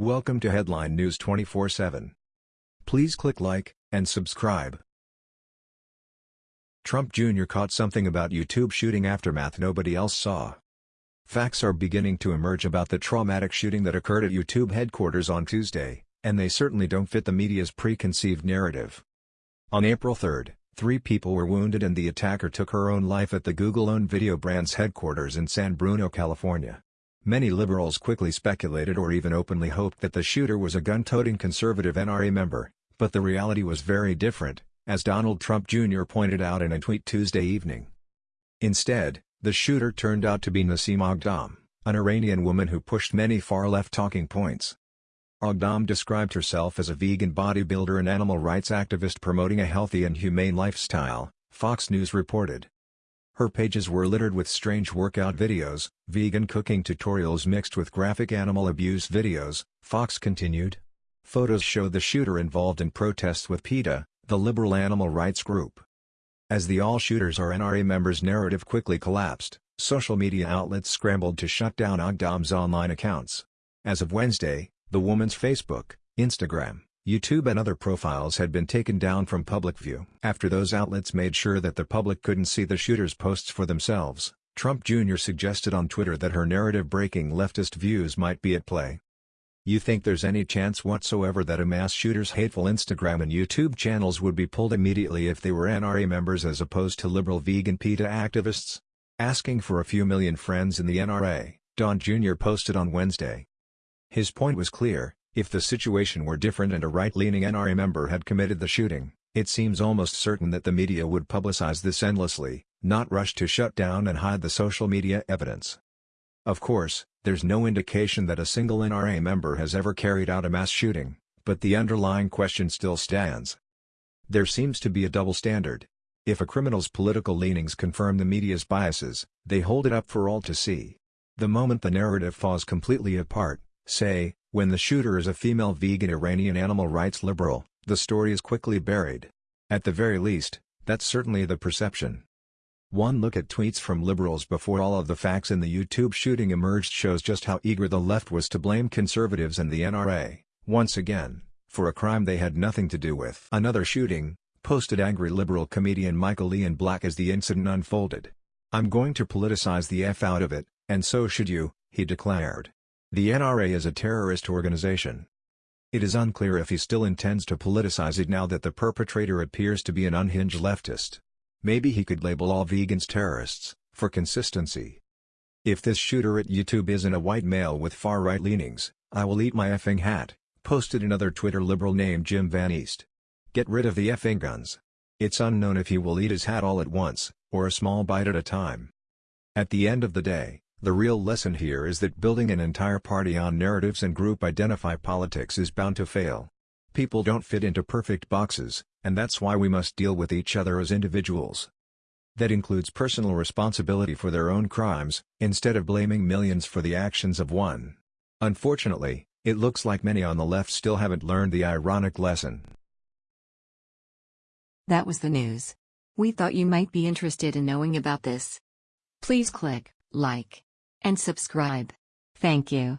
Welcome to Headline News 24/7. Please click like and subscribe. Trump Jr. caught something about YouTube shooting aftermath nobody else saw. Facts are beginning to emerge about the traumatic shooting that occurred at YouTube headquarters on Tuesday, and they certainly don't fit the media's preconceived narrative. On April 3, three people were wounded and the attacker took her own life at the Google-owned video brand's headquarters in San Bruno, California. Many liberals quickly speculated or even openly hoped that the shooter was a gun-toting conservative NRA member, but the reality was very different, as Donald Trump Jr. pointed out in a tweet Tuesday evening. Instead, the shooter turned out to be Nasim Aghdam, an Iranian woman who pushed many far-left talking points. Aghdam described herself as a vegan bodybuilder and animal rights activist promoting a healthy and humane lifestyle, Fox News reported. Her pages were littered with strange workout videos, vegan cooking tutorials mixed with graphic animal abuse videos, Fox continued. Photos showed the shooter involved in protests with PETA, the liberal animal rights group. As the all shooters are NRA members narrative quickly collapsed, social media outlets scrambled to shut down Aghdam's online accounts. As of Wednesday, the woman's Facebook, Instagram, YouTube and other profiles had been taken down from public view. After those outlets made sure that the public couldn't see the shooter's posts for themselves, Trump Jr. suggested on Twitter that her narrative-breaking leftist views might be at play. You think there's any chance whatsoever that a mass shooter's hateful Instagram and YouTube channels would be pulled immediately if they were NRA members as opposed to liberal vegan PETA activists? Asking for a few million friends in the NRA, Don Jr. posted on Wednesday. His point was clear, if the situation were different and a right-leaning NRA member had committed the shooting, it seems almost certain that the media would publicize this endlessly, not rush to shut down and hide the social media evidence. Of course, there's no indication that a single NRA member has ever carried out a mass shooting, but the underlying question still stands. There seems to be a double standard. If a criminal's political leanings confirm the media's biases, they hold it up for all to see. The moment the narrative falls completely apart, say, when the shooter is a female vegan Iranian animal rights liberal, the story is quickly buried. At the very least, that's certainly the perception. One look at tweets from liberals before all of the facts in the YouTube shooting emerged shows just how eager the left was to blame conservatives and the NRA, once again, for a crime they had nothing to do with. Another shooting, posted angry liberal comedian Michael Ian Black as the incident unfolded. I'm going to politicize the F out of it, and so should you, he declared. The NRA is a terrorist organization. It is unclear if he still intends to politicize it now that the perpetrator appears to be an unhinged leftist. Maybe he could label all vegans terrorists, for consistency. If this shooter at YouTube isn't a white male with far-right leanings, I will eat my effing hat, posted another Twitter liberal named Jim Van East. Get rid of the effing guns. It's unknown if he will eat his hat all at once, or a small bite at a time. At the end of the day, the real lesson here is that building an entire party on narratives and group identify politics is bound to fail. People don't fit into perfect boxes, and that's why we must deal with each other as individuals. That includes personal responsibility for their own crimes, instead of blaming millions for the actions of one. Unfortunately, it looks like many on the left still haven't learned the ironic lesson. That was the news. We thought you might be interested in knowing about this. Please click like and subscribe. Thank you.